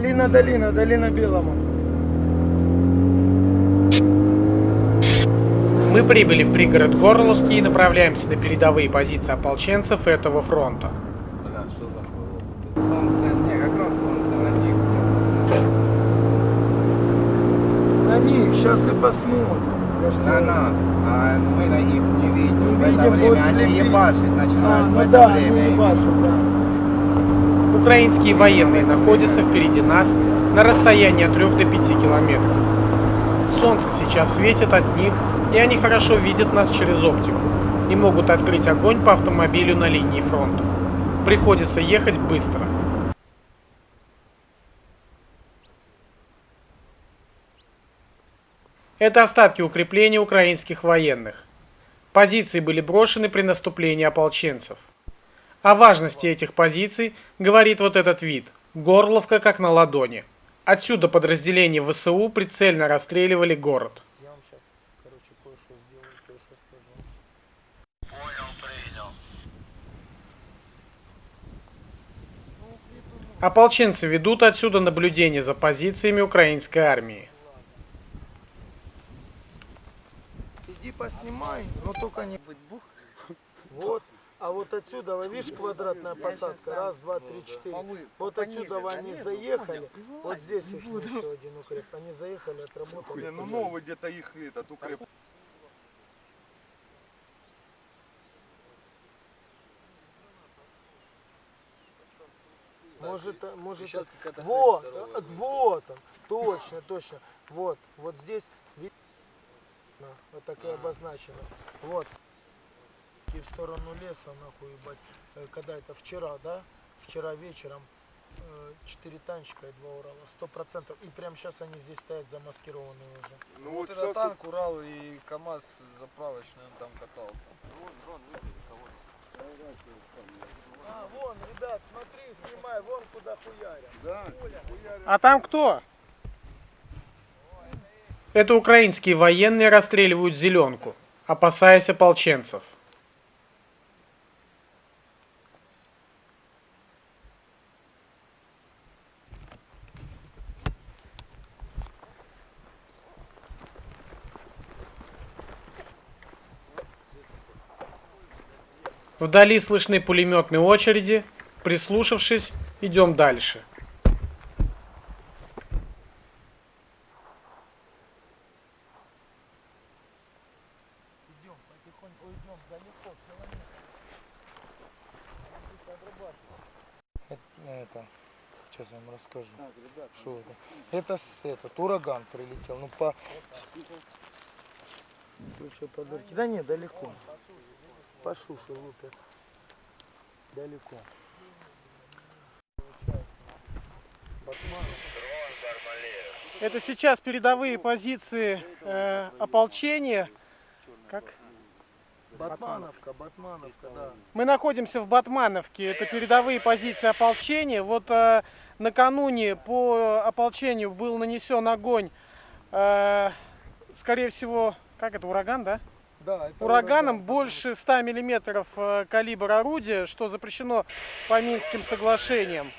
Долина, долина, долина Белому. Мы прибыли в пригород Горловский и направляемся на передовые позиции ополченцев этого фронта. Бля, за на них. На них, сейчас и посмотрим. Ж На нас, а мы на их не видим. В Не это видим, время будут они слепить. ебашить А, начинают в ну это да, время. они не башат, да. Украинские военные находятся впереди нас на расстоянии от 3 до 5 километров. Солнце сейчас светит от них, и они хорошо видят нас через оптику и могут открыть огонь по автомобилю на линии фронта. Приходится ехать быстро. Это остатки укрепления украинских военных. Позиции были брошены при наступлении ополченцев. О важности этих позиций говорит вот этот вид. Горловка как на ладони. Отсюда подразделения ВСУ прицельно расстреливали город. Я вам сейчас, короче, кое-что сделаю, кое-что скажу. Ополченцы ведут отсюда наблюдение за позициями украинской армии. Иди поснимай, но только не... Вот. А вот отсюда, вы видишь, квадратная посадка. Раз, два, три, четыре. Вот отсюда они заехали. Вот здесь их еще один укреп. Они заехали, отработали. Не, ну новый где-то их этот укреп. Может, а, может, Сейчас а- какая-то вот, а, вот он, точно, точно, вот, вот здесь, вот так и Ага. обозначено, вот, и в сторону леса, нахуй, ебать, Э, когда это вчера, да, вчера вечером, э, четыре танчика и два Урала, сто процентов, и прямо сейчас они здесь стоят замаскированные уже. Ну Вот вот это танк, Урал и КАМАЗ заправочный, он там катался. А, вон, ребят, смотри, снимай, вон куда хуярят. Да. А там кто? Это украинские военные расстреливают зеленку, опасаясь ополченцев. Вдали слышны пулеметные очереди. Прислушавшись, идем дальше. Идем, потихоньку идем, далеко, километр. Это, сейчас я вам расскажу. Что это? Это этот ураган прилетел. Ну по. Слушай, подорки. Да нет, далеко. По шуше лупят. Далеко. Это сейчас передовые позиции э, ополчения. Как? Батмановка, Батмановка, да. Мы находимся в Батмановке. Это передовые позиции ополчения. Вот э, накануне по ополчению был нанесен огонь. э, скорее всего, как это, ураган, да? Да, Ураганом ураган. больше 100 миллиметров э, калибр орудия, что запрещено по Минским соглашениям.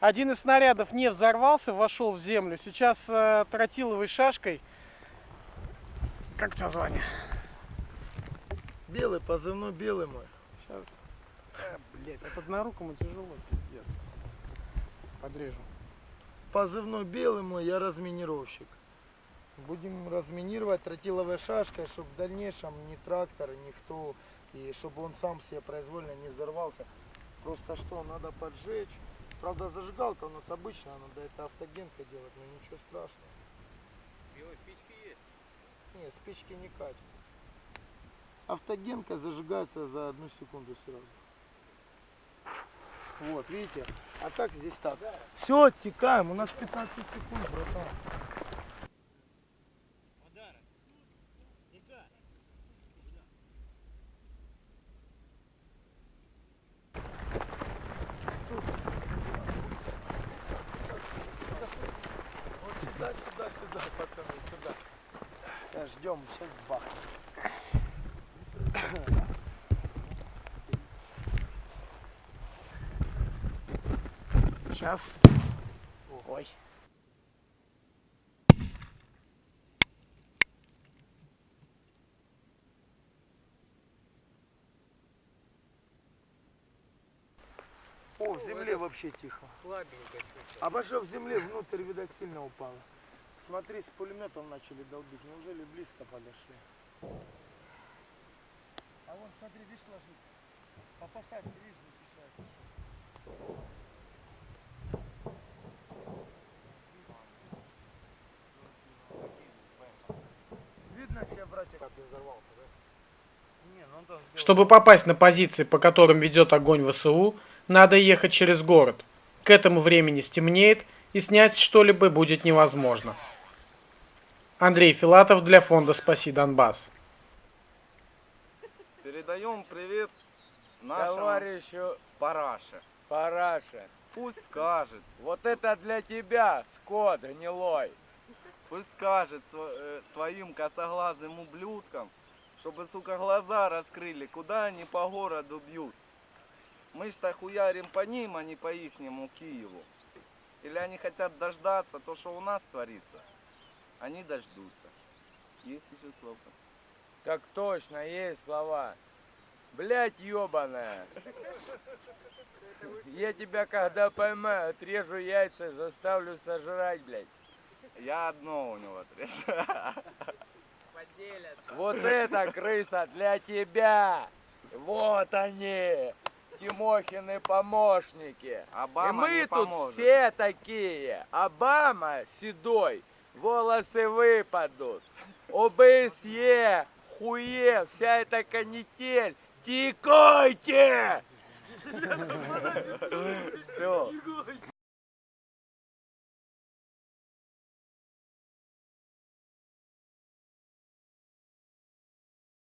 Один из снарядов не взорвался, вошел в землю. Сейчас э, тротиловой шашкой. Как у тебя звание? Белый, позывной белый мой. Сейчас. Э, блять, от однорукому тяжело, пиздец. Подрежу. Позывной белый мой, я разминировщик. Будем разминировать тротиловой шашкой, чтобы в дальнейшем ни трактор, никто, и чтобы он сам себе произвольно не взорвался. Просто что, надо поджечь. Правда, зажигалка у нас обычная, надо это автогенка делать, но ничего страшного. Белые спички есть? Не, спички не катят. Автогенка зажигается за одну секунду сразу. Вот, видите? А так здесь так. Все, оттекаем. У нас 15 секунд, братан. Да, ждем, сейчас бахнем. Сейчас. Ой. О, в земле вообще тихо. Слабенько. Обошел в земле, внутрь, видать, сильно упало. Смотри, с пулеметом начали долбить. Неужели близко подошли? А вон, смотри, видишь, ложится. По посадке, видишь, защищается. Видно, все братья, как ты взорвался, да? Не, ну он там сделал- Чтобы попасть на позиции, по которым ведет огонь ВСУ, надо ехать через город. К этому времени стемнеет, и снять что-либо будет невозможно. Андрей Филатов для фонда «Спаси Донбасс». Передаем привет нашему Товарищу параше. Параше. Пусть скажет, Вот это для тебя, скот гнилой. пусть скажет э, своим косоглазым ублюдкам, чтобы, сука, глаза раскрыли, куда они по городу бьют. Мы ж-то хуярим по ним, а не по ихнему Киеву. Или они хотят дождаться то, что у нас творится. Они дождутся. Есть еще слово. Так точно, есть слова. Блять, ёбаная. Я тебя когда поймаю, отрежу яйца и заставлю сожрать, блядь. Я одно у него отрежу. Вот это крыса для тебя. Вот они. Тимохины помощники. Обама и мы тут поможет. все такие. Обама седой, волосы выпадут. ОБСЕ, хуе, вся эта канитель. Тикайте! Все.